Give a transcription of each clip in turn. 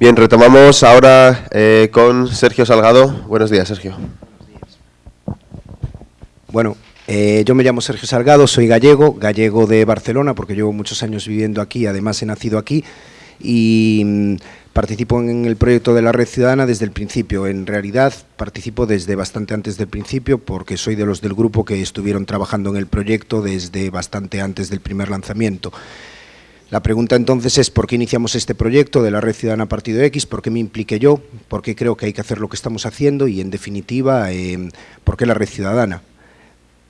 Bien, retomamos ahora eh, con Sergio Salgado. Buenos días, Sergio. Bueno, eh, yo me llamo Sergio Salgado, soy gallego, gallego de Barcelona, porque llevo muchos años viviendo aquí, además he nacido aquí, y mm, participo en el proyecto de la Red Ciudadana desde el principio. En realidad participo desde bastante antes del principio, porque soy de los del grupo que estuvieron trabajando en el proyecto desde bastante antes del primer lanzamiento. La pregunta entonces es por qué iniciamos este proyecto de la Red Ciudadana Partido X, por qué me impliqué yo, por qué creo que hay que hacer lo que estamos haciendo y en definitiva, eh, por qué la Red Ciudadana.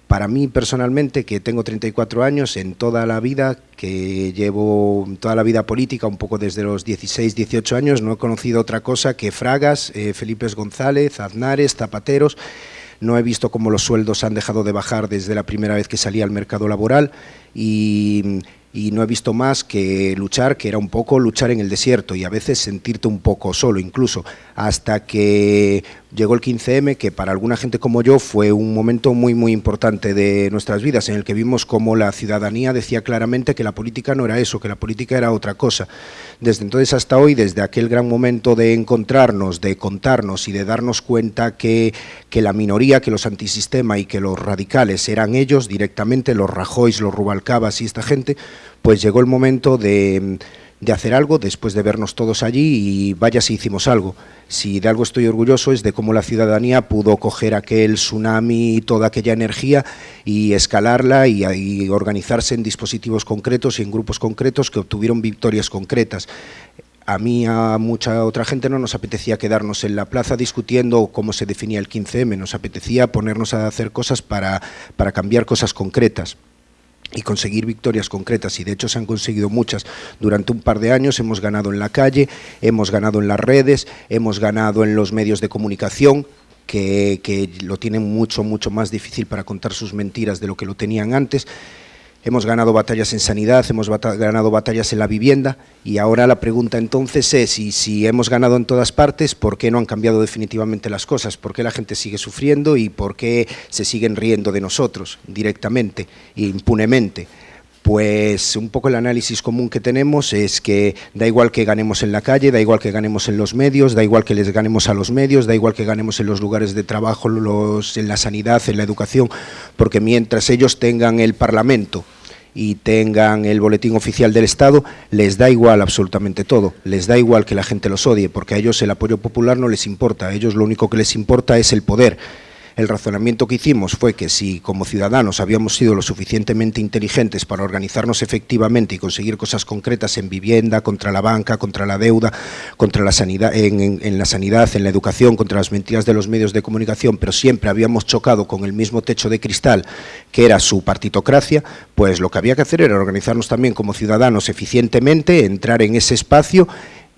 Para mí personalmente, que tengo 34 años, en toda la vida, que llevo toda la vida política, un poco desde los 16, 18 años, no he conocido otra cosa que Fragas, eh, Felipe González, Aznares, Zapateros, no he visto cómo los sueldos han dejado de bajar desde la primera vez que salí al mercado laboral. Y y no he visto más que luchar, que era un poco luchar en el desierto y a veces sentirte un poco solo incluso, hasta que llegó el 15M, que para alguna gente como yo fue un momento muy muy importante de nuestras vidas, en el que vimos como la ciudadanía decía claramente que la política no era eso, que la política era otra cosa. Desde entonces hasta hoy, desde aquel gran momento de encontrarnos, de contarnos y de darnos cuenta que, que la minoría, que los antisistema y que los radicales eran ellos directamente, los Rajoys, los Rubalcabas y esta gente, pues llegó el momento de, de hacer algo después de vernos todos allí y vaya si hicimos algo. Si de algo estoy orgulloso es de cómo la ciudadanía pudo coger aquel tsunami y toda aquella energía y escalarla y, y, organizarse en dispositivos concretos y en grupos concretos que obtuvieron victorias concretas. A mí, a mucha otra gente no nos apetecía quedarnos en la plaza discutiendo cómo se definía el 15M, nos apetecía ponernos a hacer cosas para, para cambiar cosas concretas y conseguir victorias concretas y de hecho se han conseguido muchas. Durante un par de años hemos ganado en la calle, hemos ganado en las redes, hemos ganado en los medios de comunicación, que, que lo tienen mucho, mucho más difícil para contar sus mentiras de lo que lo tenían antes. Hemos ganado batallas en sanidad, hemos ganado batallas en la vivienda y ahora la pregunta entonces es, y si hemos ganado en todas partes, ¿por qué no han cambiado definitivamente las cosas? ¿Por qué la gente sigue sufriendo y por qué se siguen riendo de nosotros directamente e impunemente? Pues un poco el análisis común que tenemos es que da igual que ganemos en la calle, da igual que ganemos en los medios, da igual que les ganemos a los medios, da igual que ganemos en los lugares de trabajo, en la sanidad, en la educación, porque mientras ellos tengan el Parlamento y tengan el boletín oficial del Estado, les da igual absolutamente todo, les da igual que la gente los odie, porque a ellos el apoyo popular no les importa, a ellos lo único que les importa es el poder, el razonamiento que hicimos fue que si como ciudadanos habíamos sido lo suficientemente inteligentes para organizarnos efectivamente y conseguir cosas concretas en vivienda, contra la banca, contra la deuda, contra la sanidad, en, la sanidad, en la educación, contra las mentiras de los medios de comunicación, pero siempre habíamos chocado con el mismo techo de cristal que era su partitocracia, pues lo que había que hacer era organizarnos también como ciudadanos eficientemente, entrar en ese espacio,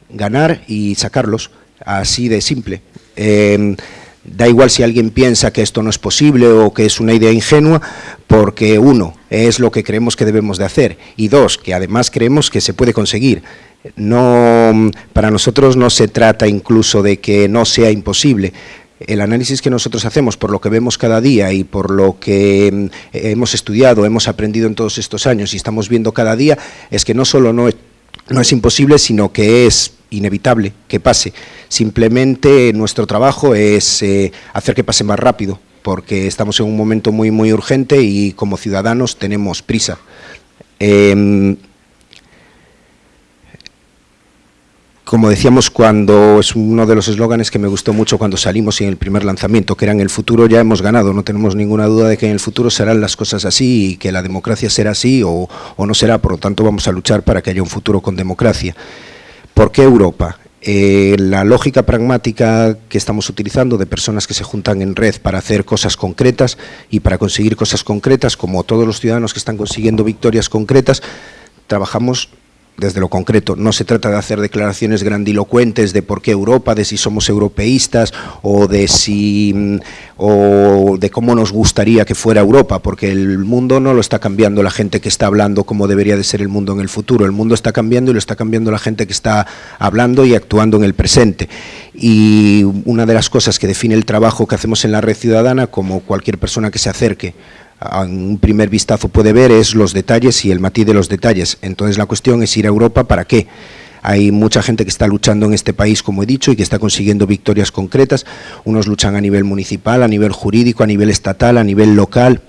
ganar y sacarlos, así de simple. Eh, Da igual si alguien piensa que esto no es posible o que es una idea ingenua, porque uno, es lo que creemos que debemos de hacer, y dos, que además creemos que se puede conseguir. No, para nosotros no se trata incluso de que no sea imposible, el análisis que nosotros hacemos por lo que vemos cada día y por lo que mm, hemos estudiado, hemos aprendido en todos estos años y estamos viendo cada día, es que no solo no, no es imposible, sino que es inevitable que pase. Simplemente nuestro trabajo es eh, hacer que pase más rápido, porque estamos en un momento muy, muy urgente y como ciudadanos tenemos prisa. Eh, como decíamos cuando es uno de los eslóganes que me gustó mucho cuando salimos en el primer lanzamiento, que era en el futuro ya hemos ganado, no tenemos ninguna duda de que en el futuro serán las cosas así y que la democracia será así o no será, por lo tanto vamos a luchar para que haya un futuro con democracia. ¿Por qué Europa? Eh, la lógica pragmática que estamos utilizando de personas que se juntan en red para hacer cosas concretas y para conseguir cosas concretas, como todos los ciudadanos que están consiguiendo victorias concretas, trabajamos desde lo concreto. No se trata de hacer declaraciones grandilocuentes de por qué Europa, de si somos europeístas o de si mm, o de cómo nos gustaría que fuera Europa, porque el mundo no lo está cambiando la gente que está hablando como debería de ser el mundo en el futuro. El mundo está cambiando y lo está cambiando la gente que está hablando y actuando en el presente. Y una de las cosas que define el trabajo que hacemos en la red ciudadana, como cualquier persona que se acerque en un primer vistazo puede ver es los detalles y el matiz de los detalles. Entonces la cuestión es ir a Europa para qué. Hay mucha gente que está luchando en este país, como he dicho, y que está consiguiendo victorias concretas. Unos luchan a nivel municipal, a nivel jurídico, a nivel estatal, a nivel local,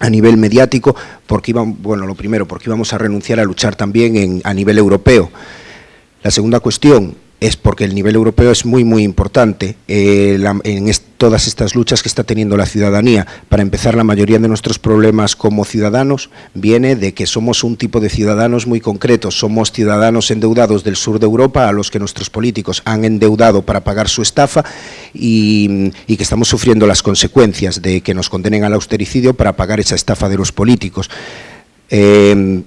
a nivel mediático, porque iban, bueno, lo primero, porque íbamos a renunciar a luchar también en, a nivel europeo. La segunda cuestión, es porque el nivel europeo es muy, muy importante eh, en todas estas luchas que está teniendo la ciudadanía. Para empezar, la mayoría de nuestros problemas como ciudadanos viene de que somos un tipo de ciudadanos muy concretos. Somos ciudadanos endeudados del sur de Europa a los que nuestros políticos han endeudado para pagar su estafa y, que estamos sufriendo las consecuencias de que nos condenen al austericidio para pagar esa estafa de los políticos. Eh,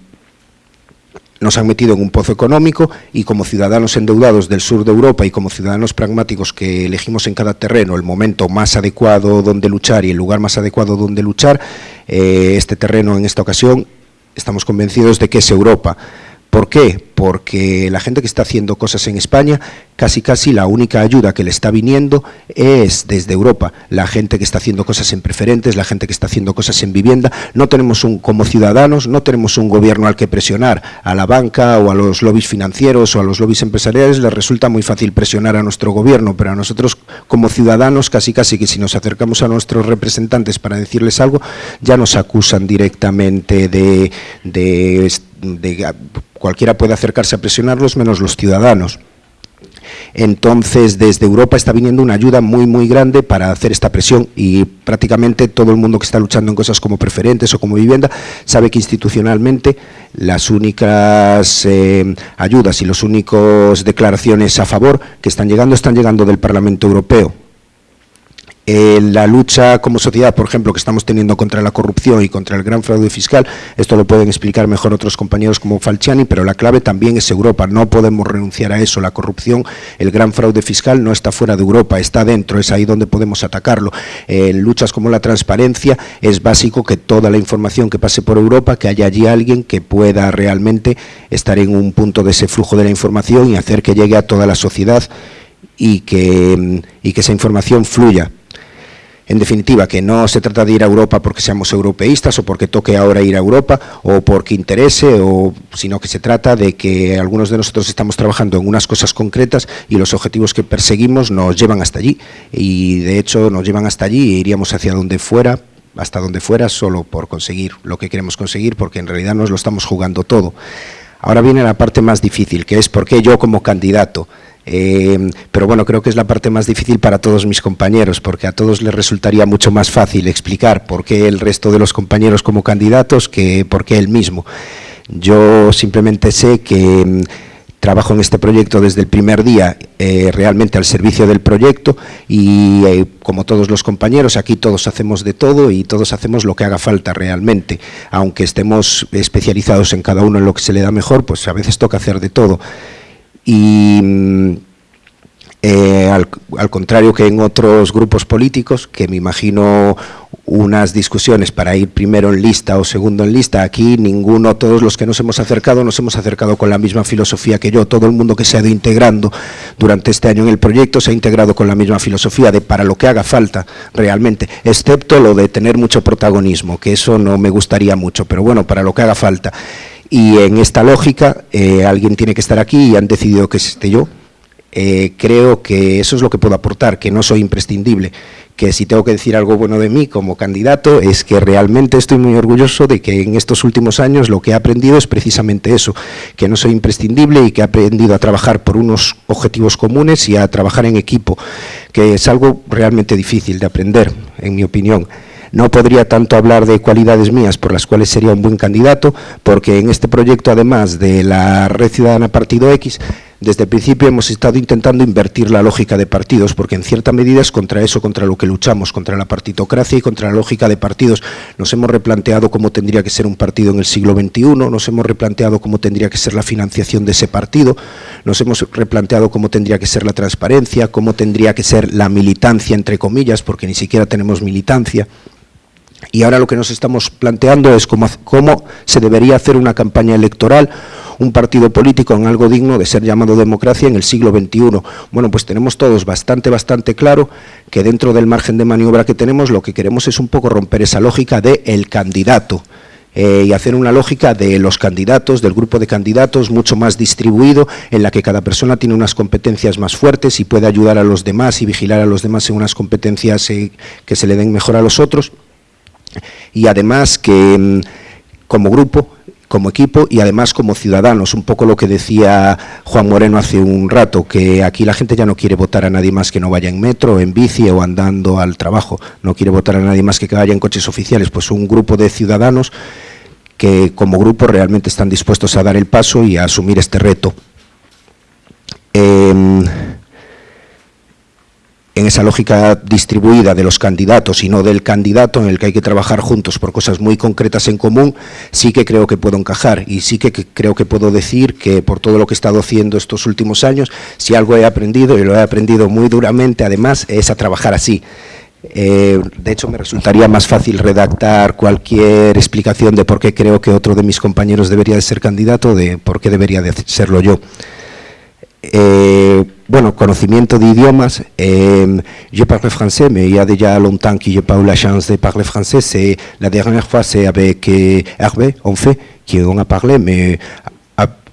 nos han metido en un pozo económico y como ciudadanos endeudados del sur de Europa y como ciudadanos pragmáticos que elegimos en cada terreno el momento más adecuado donde luchar y el lugar más adecuado donde luchar, eh, este terreno en esta ocasión estamos convencidos de que es Europa. ¿Por qué? Porque la gente que está haciendo cosas en España, casi casi la única ayuda que le está viniendo es desde Europa. La gente que está haciendo cosas en preferentes, la gente que está haciendo cosas en vivienda, no tenemos un, como ciudadanos, no tenemos un gobierno al que presionar. A la banca o a los lobbies financieros o a los lobbies empresariales les resulta muy fácil presionar a nuestro gobierno, pero a nosotros como ciudadanos casi casi que si nos acercamos a nuestros representantes para decirles algo, ya nos acusan directamente de, de cualquiera puede acercarse a presionarlos menos los ciudadanos. Entonces, desde Europa está viniendo una ayuda muy, muy grande para hacer esta presión y prácticamente todo el mundo que está luchando en cosas como preferentes o como vivienda sabe que institucionalmente las únicas eh, ayudas y las únicas declaraciones a favor que están llegando están llegando del Parlamento Europeo la lucha como sociedad, por ejemplo, que estamos teniendo contra la corrupción y contra el gran fraude fiscal, esto lo pueden explicar mejor otros compañeros como Falciani, pero la clave también es Europa, no podemos renunciar a eso, la corrupción, el gran fraude fiscal no está fuera de Europa, está dentro, es ahí donde podemos atacarlo. En luchas como la transparencia es básico que toda la información que pase por Europa, que haya allí alguien que pueda realmente estar en un punto de ese flujo de la información y hacer que llegue a toda la sociedad y que, y que esa información fluya en definitiva, que no se trata de ir a Europa porque seamos europeístas o porque toque ahora ir a Europa o porque interese, o, sino que se trata de que algunos de nosotros estamos trabajando en unas cosas concretas y los objetivos que perseguimos nos llevan hasta allí. Y de hecho nos llevan hasta allí e iríamos hacia donde fuera hasta donde fuera solo por conseguir lo que queremos conseguir, porque en realidad nos lo estamos jugando todo. Ahora viene la parte más difícil, que es por qué yo como candidato eh, pero bueno, creo que es la parte más difícil para todos mis compañeros, porque a todos les resultaría mucho más fácil explicar por qué el resto de los compañeros como candidatos que por qué él mismo. Yo simplemente sé que mm, trabajo en este proyecto desde el primer día eh, realmente al servicio del proyecto y eh, como todos los compañeros aquí todos hacemos de todo y todos hacemos lo que haga falta realmente aunque estemos especializados en cada uno en lo que se le da mejor pues a veces toca hacer de todo y mm, eh, al, contrario que en otros grupos políticos, que me imagino unas discusiones para ir primero en lista o segundo en lista, aquí ninguno, todos los que nos hemos acercado, nos hemos acercado con la misma filosofía que yo, todo el mundo que se ha ido integrando durante este año en el proyecto se ha integrado con la misma filosofía de para lo que haga falta realmente, excepto lo de tener mucho protagonismo, que eso no me gustaría mucho, pero bueno, para lo que haga falta. Y en esta lógica, eh, alguien tiene que estar aquí y han decidido que esté yo. Eh, creo que eso es lo que puedo aportar, que no soy imprescindible, que si tengo que decir algo bueno de mí como candidato es que realmente estoy muy orgulloso de que en estos últimos años lo que he aprendido es precisamente eso, que no soy imprescindible y que he aprendido a trabajar por unos objetivos comunes y a trabajar en equipo, que es algo realmente difícil de aprender, en mi opinión. No podría tanto hablar de cualidades mías por las cuales sería un buen candidato, porque en este proyecto, además de la Red Ciudadana Partido X, desde el principio hemos estado intentando invertir la lógica de partidos, porque en cierta medida es contra eso, contra lo que luchamos, contra la partitocracia y contra la lógica de partidos. Nos hemos replanteado cómo tendría que ser un partido en el siglo XXI, nos hemos replanteado cómo tendría que ser la financiación de ese partido, nos hemos replanteado cómo tendría que ser la transparencia, cómo tendría que ser la militancia, entre comillas, porque ni siquiera tenemos militancia. Y ahora lo que nos estamos planteando es cómo, se debería hacer una campaña electoral, un partido político en algo digno de ser llamado democracia en el siglo XXI. Bueno, pues tenemos todos bastante, bastante claro que dentro del margen de maniobra que tenemos lo que queremos es un poco romper esa lógica de el candidato eh, y hacer una lógica de los candidatos, del grupo de candidatos mucho más distribuido, en la que cada persona tiene unas competencias más fuertes y puede ayudar a los demás y vigilar a los demás en unas competencias eh, que se le den mejor a los otros. Y además que mm, como grupo como equipo y además como ciudadanos, un poco lo que decía Juan Moreno hace un rato, que aquí la gente ya no quiere votar a nadie más que no vaya en metro, en bici o andando al trabajo, no quiere votar a nadie más que vaya en coches oficiales, pues un grupo de ciudadanos que como grupo realmente están dispuestos a dar el paso y a asumir este reto. Em, en esa lógica distribuida de los candidatos y no del candidato en el que hay que trabajar juntos por cosas muy concretas en común, sí que creo que puedo encajar y sí que creo que puedo decir que por todo lo que he estado haciendo estos últimos años, si algo he aprendido, y lo he aprendido muy duramente además, es a trabajar así. Eh, de hecho, me resultaría más fácil redactar cualquier explicación de por qué creo que otro de mis compañeros debería de ser candidato, de por qué debería de serlo yo. Eh, bueno, conocimiento de idiomas. Euh, je parle français, mais il y a déjà longtemps que je n'ai pas eu la chance de parler français. C'est la dernière fois, c'est avec euh, Hervé, en fait, qu'on a parlé, mais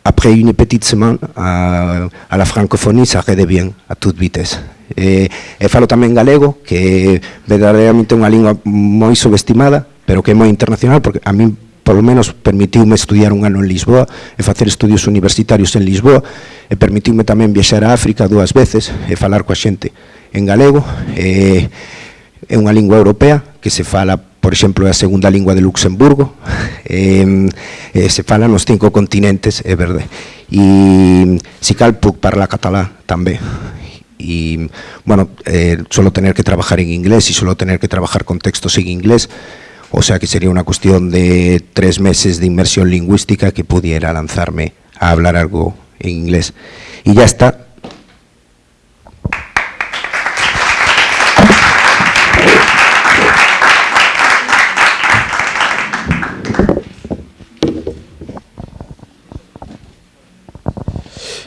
après une petite semaine à, à la francophonie, ça bien, à toute vitesse. Eh, e falo tamén galego, que é verdadeiramente unha lingua moi subestimada, pero que é moi internacional, porque a mí polo menos permitiume estudiar un ano en Lisboa e facer estudios universitarios en Lisboa e permitiume tamén viaxar a África dúas veces e falar coa xente en galego. E, é unha lingua europea que se fala, por exemplo, é a segunda lingua de Luxemburgo. E, e se fala nos cinco continentes, é verde. E si cal puc parlar catalá tamén y bueno, eh, solo tener que trabajar en inglés y solo tener que trabajar con textos en inglés O sea que sería una cuestión de tres meses de inmersión lingüística que pudiera lanzarme a hablar algo en inglés. Y ya está.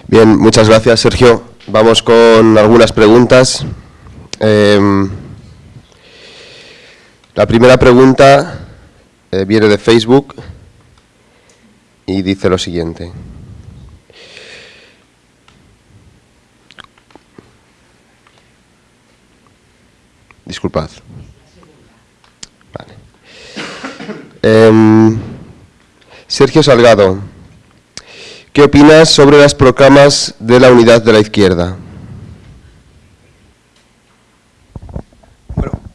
Bien, muchas gracias Sergio. Vamos con algunas preguntas. Eh, la primera pregunta eh, viene de Facebook y dice lo siguiente. Disculpad. Vale. Em, Sergio Salgado, ¿qué opinas sobre las proclamas de la unidad de la izquierda?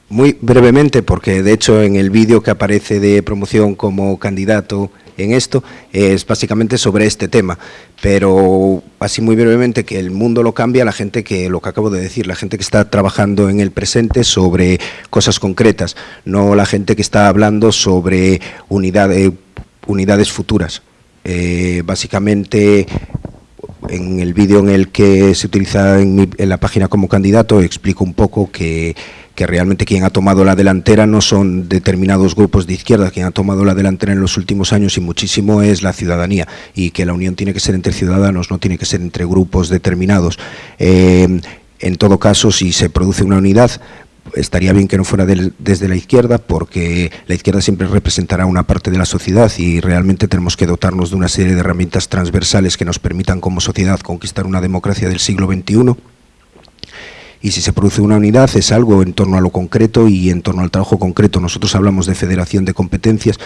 Muy brevemente, porque de hecho en el vídeo que aparece de promoción como candidato en esto es básicamente sobre este tema, pero así muy brevemente que el mundo lo cambia la gente que, lo que acabo de decir, la gente que está trabajando en el presente sobre cosas concretas, no la gente que está hablando sobre unidades, unidades futuras. Eh, básicamente en el vídeo en el que se utiliza en, en la página como candidato explico un poco que que realmente quien ha tomado la delantera no son determinados grupos de izquierda, quien ha tomado la delantera en los últimos años y muchísimo es la ciudadanía. Y que la unión tiene que ser entre ciudadanos, no tiene que ser entre grupos determinados. Eh, en todo caso, si se produce una unidad, estaría bien que no fuera desde la izquierda porque la izquierda siempre representará una parte de la sociedad y realmente tenemos que dotarnos de una serie de herramientas transversales que nos permitan como sociedad conquistar una democracia del siglo XXI y si se produce una unidad es algo en torno a lo concreto y en torno al trabajo concreto. Nosotros hablamos de federación de competencias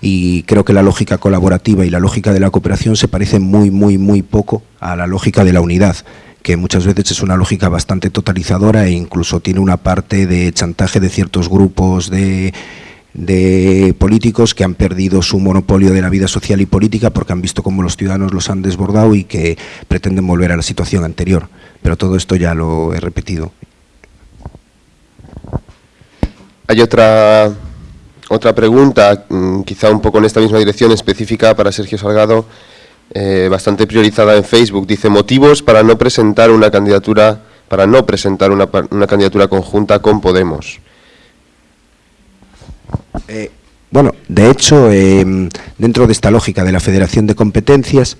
y creo que la lógica colaborativa y la lógica de la cooperación se parecen muy, muy, muy poco a la lógica de la unidad que muchas veces es una lógica bastante totalizadora e incluso tiene una parte de chantaje de ciertos grupos de, de políticos que han perdido su monopolio de la vida social y política porque han visto cómo los ciudadanos los han desbordado y que pretenden volver a la situación anterior pero todo esto ya lo he repetido. Hay otra, otra pregunta, mm, quizá un poco en esta misma dirección específica para Sergio Salgado, eh, bastante priorizada en Facebook. Dice, motivos para no presentar una candidatura, para no presentar una, una candidatura conjunta con Podemos. Eh, bueno, de hecho, eh, dentro de esta lógica de la Federación de Competencias,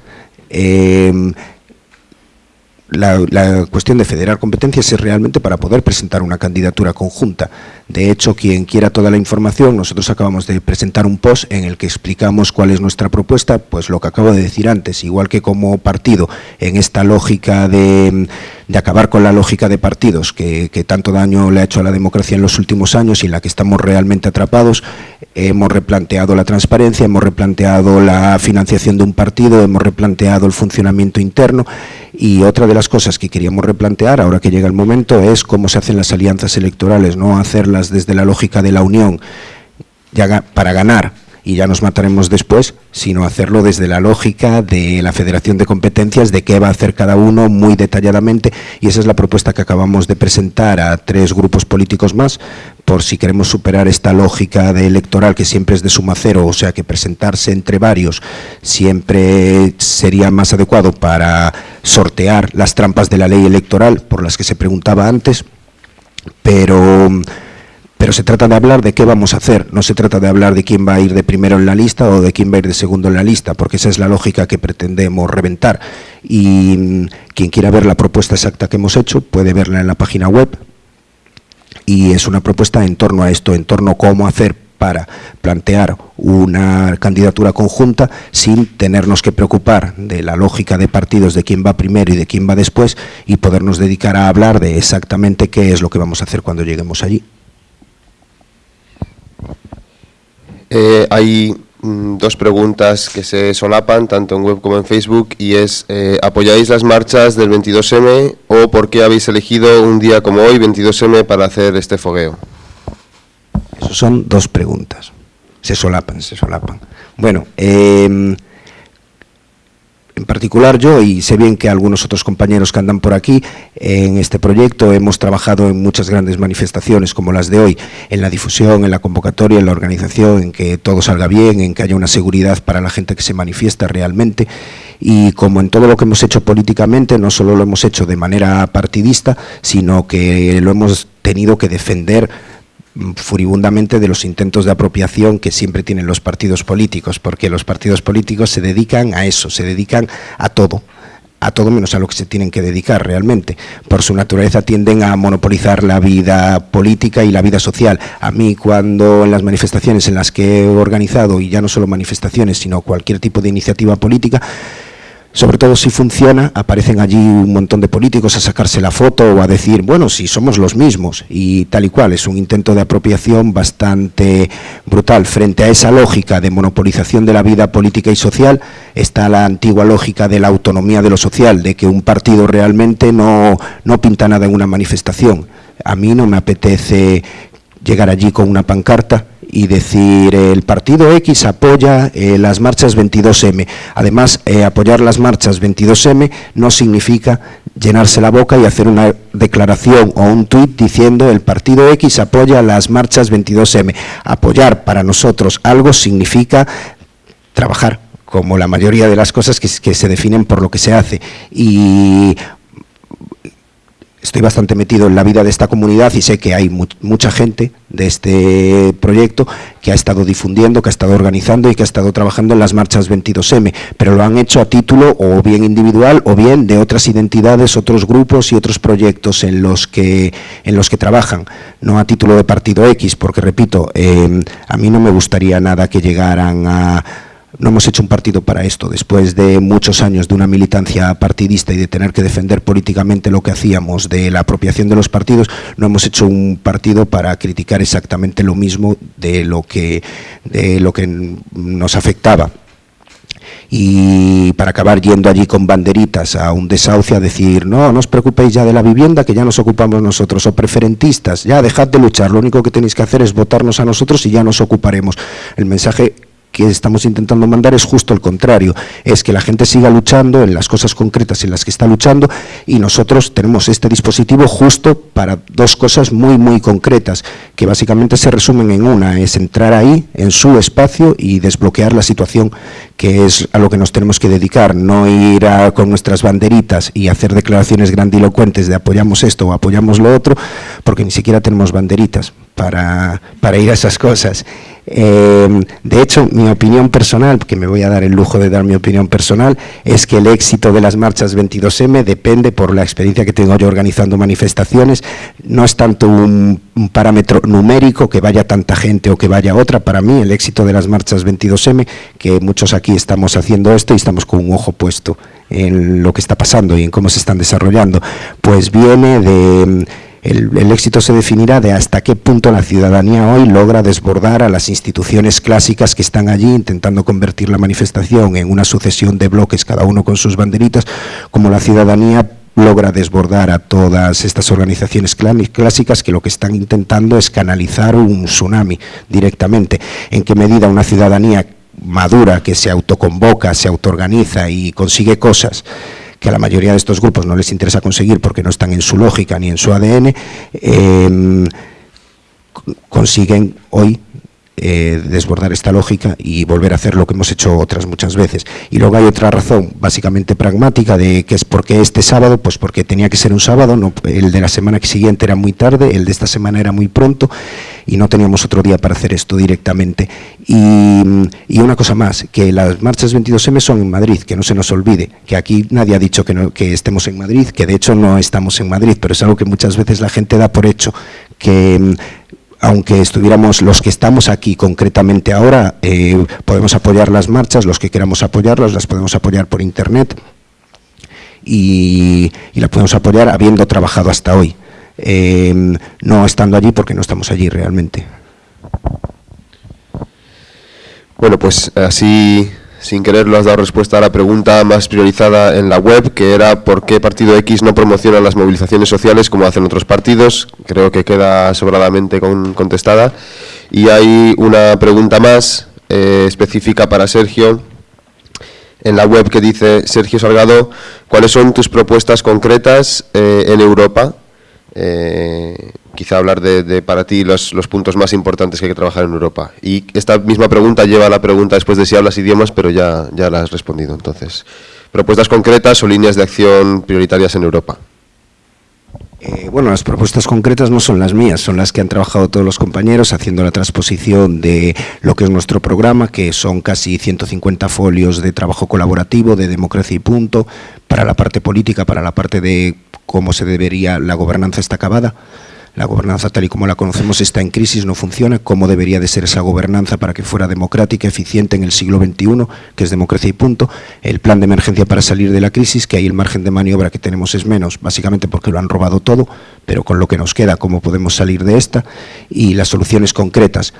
la, cuestión de federar competencias es realmente para poder presentar una candidatura conjunta. De hecho, quien quiera toda la información, nosotros acabamos de presentar un post en el que explicamos cuál es nuestra propuesta, pues lo que acabo de decir antes, igual que como partido, en esta lógica de, acabar con la lógica de partidos que, que tanto daño le ha hecho a la democracia en los últimos años y en la que estamos realmente atrapados, hemos replanteado la transparencia, hemos replanteado la financiación de un partido, hemos replanteado el funcionamiento interno y otra de las cosas que queríamos replantear, ahora que llega el momento, es cómo se hacen las alianzas electorales, no hacerlas desde la lógica de la unión para ganar y ya nos mataremos después, sino hacerlo desde la lógica de la Federación de Competencias, de qué va a hacer cada uno muy detalladamente, y esa es la propuesta que acabamos de presentar a tres grupos políticos más, por si queremos superar esta lógica de electoral que siempre es de suma cero, o sea que presentarse entre varios siempre sería más adecuado para sortear las trampas de la ley electoral por las que se preguntaba antes, pero pero se trata de hablar de qué vamos a hacer, no se trata de hablar de quién va a ir de primero en la lista o de quién va a ir de segundo en la lista, porque esa es la lógica que pretendemos reventar. Y mm, quien quiera ver la propuesta exacta que hemos hecho puede verla en la página web y es una propuesta en torno a esto, en torno a cómo hacer para plantear una candidatura conjunta sin tenernos que preocupar de la lógica de partidos de quién va primero y de quién va después y podernos dedicar a hablar de exactamente qué es lo que vamos a hacer cuando lleguemos allí. Eh, hay dos preguntas que se solapan, tanto en web como en Facebook, y es, eh, ¿apoyáis las marchas del 22M o por qué habéis elegido un día como hoy, 22M, para hacer este fogueo? Esas son dos preguntas. Se solapan, se solapan. Bueno, eh, en particular yo, y sé bien que algunos otros compañeros que andan por aquí, en este proyecto hemos trabajado en muchas grandes manifestaciones como las de hoy, en la difusión, en la convocatoria, en la organización, en que todo salga bien, en que haya una seguridad para la gente que se manifiesta realmente, y como en todo lo que hemos hecho políticamente, no solo lo hemos hecho de manera partidista, sino que lo hemos tenido que defender furibundamente de los intentos de apropiación que siempre tienen los partidos políticos, porque los partidos políticos se dedican a eso, se dedican a todo, a todo menos a lo que se tienen que dedicar realmente. Por su naturaleza tienden a monopolizar la vida política y la vida social. A mí cuando en las manifestaciones en las que he organizado, y ya no solo manifestaciones, sino cualquier tipo de iniciativa política, sobre todo si funciona, aparecen allí un montón de políticos a sacarse la foto o a decir, bueno, si somos los mismos y tal y cual. Es un intento de apropiación bastante brutal. Frente a esa lógica de monopolización de la vida política y social está la antigua lógica de la autonomía de lo social, de que un partido realmente no, no pinta nada en una manifestación. A mí no me apetece llegar allí con una pancarta y decir el partido X apoya eh, las marchas 22M. Además, eh, apoyar las marchas 22M no significa llenarse la boca y hacer una declaración o un tuit diciendo el partido X apoya las marchas 22M. Apoyar para nosotros algo significa trabajar como la mayoría de las cosas que, que se definen por lo que se hace. Y estoy bastante metido en la vida de esta comunidad y sé que hay mucha gente de este proyecto que ha estado difundiendo, que ha estado organizando y que ha estado trabajando en las marchas 22M, pero lo han hecho a título o bien individual o bien de otras identidades, otros grupos y otros proyectos en los que, en los que trabajan, no a título de partido X, porque repito, eh, a mí no me gustaría nada que llegaran a no hemos hecho un partido para esto. Después de muchos años de una militancia partidista y de tener que defender políticamente lo que hacíamos de la apropiación de los partidos, no hemos hecho un partido para criticar exactamente lo mismo de lo que, de lo que nos afectaba y para acabar yendo allí con banderitas a un desahucio a decir, no, no os preocupéis ya de la vivienda, que ya nos ocupamos nosotros, o preferentistas, ya dejad de luchar, lo único que tenéis que hacer es votarnos a nosotros y ya nos ocuparemos. El mensaje que estamos intentando mandar es justo el contrario, es que la gente siga luchando en las cosas concretas en las que está luchando y nosotros tenemos este dispositivo justo para dos cosas muy muy concretas, que básicamente se resumen en una, es entrar ahí, en su espacio y desbloquear la situación que es a lo que nos tenemos que dedicar, no ir con nuestras banderitas y hacer declaraciones grandilocuentes de apoyamos esto o apoyamos lo otro, porque ni siquiera tenemos banderitas para, para ir a esas cosas. Eh, de hecho, mi opinión personal, que me voy a dar el lujo de dar mi opinión personal, es que el éxito de las marchas 22M depende por la experiencia que tengo yo organizando manifestaciones. No es tanto un, parámetro numérico que vaya tanta gente o que vaya otra. Para mí, el éxito de las marchas 22M, que muchos aquí estamos haciendo esto y estamos con un ojo puesto en lo que está pasando y en cómo se están desarrollando, pues viene de el, éxito se definirá de hasta qué punto la ciudadanía hoy logra desbordar a las instituciones clásicas que están allí intentando convertir la manifestación en una sucesión de bloques, cada uno con sus banderitas, como la ciudadanía logra desbordar a todas estas organizaciones clásicas que lo que están intentando es canalizar un tsunami directamente. ¿En qué medida una ciudadanía madura que se autoconvoca, se autoorganiza y consigue cosas que a la mayoría de estos grupos no les interesa conseguir porque no están en su lógica ni en su ADN, em, consiguen hoy eh, desbordar esta lógica y volver a hacer lo que hemos hecho otras muchas veces. Y luego hay otra razón básicamente pragmática de que es porque este sábado, pues porque tenía que ser un sábado, no, el de la semana siguiente era muy tarde, el de esta semana era muy pronto y no teníamos otro día para hacer esto directamente. Y, una cosa más, que las marchas 22M son en Madrid, que no se nos olvide, que aquí nadie ha dicho que, no, que estemos en Madrid, que de hecho no estamos en Madrid, pero es algo que muchas veces la gente da por hecho, que aunque estuviéramos los que estamos aquí concretamente ahora, eh, podemos apoyar las marchas, los que queramos apoyarlas, las podemos apoyar por internet y, las podemos apoyar habiendo trabajado hasta hoy, eh, no estando allí porque no estamos allí realmente. Bueno, pues así sin querer lo has dado respuesta a la pregunta más priorizada en la web, que era por qué Partido X no promociona las movilizaciones sociales como hacen otros partidos. Creo que queda sobradamente contestada. Y hay una pregunta más eh, específica para Sergio en la web que dice, Sergio Salgado, ¿cuáles son tus propuestas concretas eh, en Europa eh, quizá hablar de, para ti los, puntos más importantes que hay que trabajar en Europa. Y esta misma pregunta lleva a la pregunta después de si hablas idiomas, pero ya, ya la has respondido. Entonces, propuestas concretas o líneas de acción prioritarias en Europa. Eh, bueno, las propuestas concretas no son las mías, son las que han trabajado todos los compañeros haciendo la transposición de lo que es nuestro programa, que son casi 150 folios de trabajo colaborativo, de democracia y punto, para la parte política, para la parte de cómo se debería, la gobernanza está acabada, la gobernanza tal y como la conocemos está en crisis, no funciona, cómo debería de ser esa gobernanza para que fuera democrática, eficiente en el siglo XXI, que es democracia y punto, el plan de emergencia para salir de la crisis, que ahí el margen de maniobra que tenemos es menos, básicamente porque lo han robado todo, pero con lo que nos queda, cómo podemos salir de esta, y las soluciones concretas.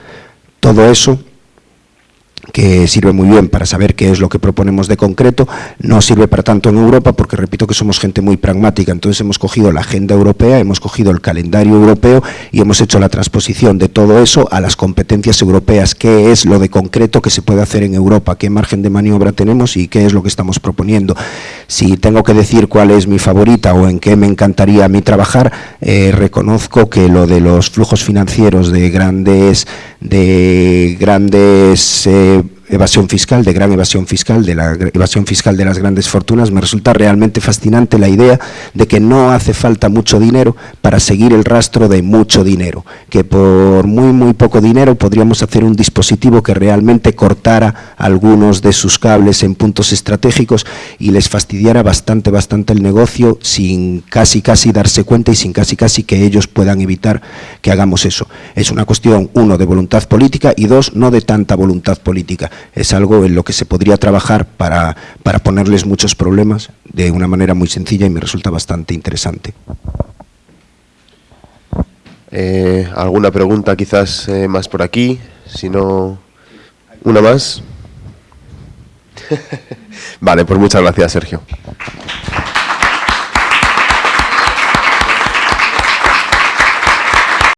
Todo eso que sirve muy bien para saber qué es lo que proponemos de concreto, no sirve para tanto en Europa porque repito que somos gente muy pragmática, entonces hemos cogido la agenda europea, hemos cogido el calendario europeo y hemos hecho la transposición de todo eso a las competencias europeas, qué es lo de concreto que se puede hacer en Europa, qué margen de maniobra tenemos y qué es lo que estamos proponiendo. Si tengo que decir cuál es mi favorita o en qué me encantaría a mí trabajar, eh, reconozco que lo de los flujos financieros de grandes, de grandes eh, evasión fiscal, de gran evasión fiscal, de la evasión fiscal de las grandes fortunas, me resulta realmente fascinante la idea de que no hace falta mucho dinero para seguir el rastro de mucho dinero, que por muy muy poco dinero podríamos hacer un dispositivo que realmente cortara algunos de sus cables en puntos estratégicos y les fastidiara bastante bastante el negocio sin casi casi darse cuenta y sin casi casi que ellos puedan evitar que hagamos eso. Es una cuestión, uno, de voluntad política y dos, no de tanta voluntad política es algo en lo que se podría trabajar para, ponerles muchos problemas de una manera muy sencilla y me resulta bastante interesante. Eh, ¿Alguna pregunta quizás eh, más por aquí? Si no, ¿una más? vale, pues muchas gracias, Sergio.